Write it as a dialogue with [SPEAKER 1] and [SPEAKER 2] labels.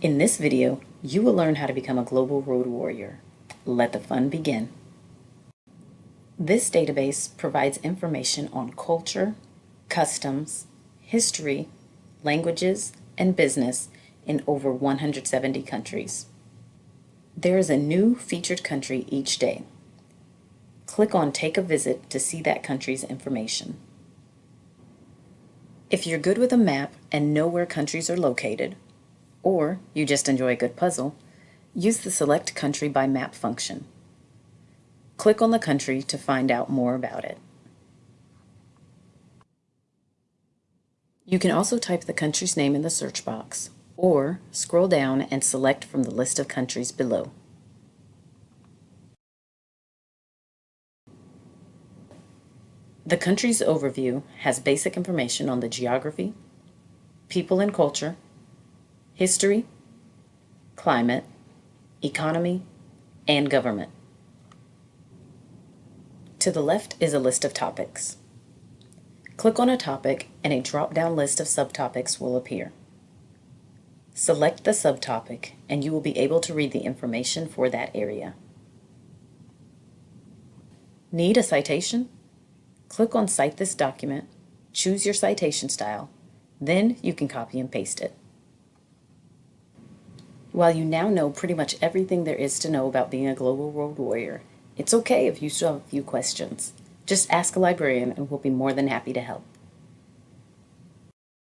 [SPEAKER 1] In this video, you will learn how to become a global road warrior. Let the fun begin. This database provides information on culture, customs, history, languages, and business in over 170 countries. There is a new featured country each day. Click on Take a Visit to see that country's information. If you're good with a map and know where countries are located, or you just enjoy a good puzzle, use the Select Country by Map function. Click on the country to find out more about it. You can also type the country's name in the search box, or scroll down and select from the list of countries below. The country's overview has basic information on the geography, people and culture, history, climate, economy, and government. To the left is a list of topics. Click on a topic and a drop-down list of subtopics will appear. Select the subtopic and you will be able to read the information for that area. Need a citation? Click on Cite this document, choose your citation style, then you can copy and paste it. While you now know pretty much everything there is to know about being a global road warrior, it's okay if you still have a few questions. Just ask a librarian and we'll be more than happy to help.